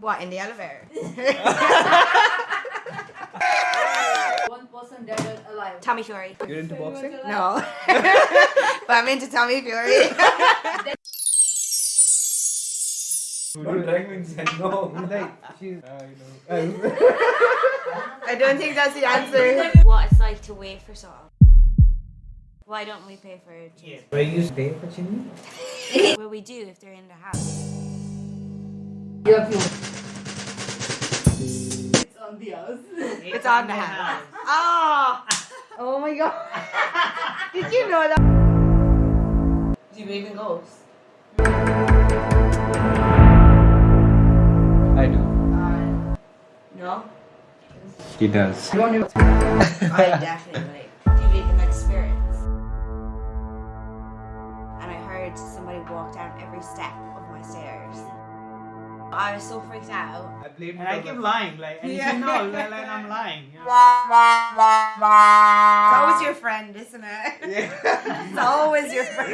What, in the elevator? One person dead or alive. Tommy Fury. You're into boxing? No. but I'm into Tommy Fury. Don't drag me inside. No. Like, she's. Uh, you know. I don't think that's the answer. what it's like to wait for someone. Why don't we pay for it? yeah. Where you stay for Chinny? Well, we do if they're in the house. You have to. It's on the house. It's on the house. Oh! Oh my god. Did you know that? Do you believe in ghosts? I do. Uh, no. He does. You want to? I definitely do you believe in spirits. And I heard somebody walk down every step of my stairs. I was so freaked out. I blame And I keep lying, like, and Yeah. you know, like, like I'm lying. You know? It's always your friend, isn't it? Yeah. It's always your friend.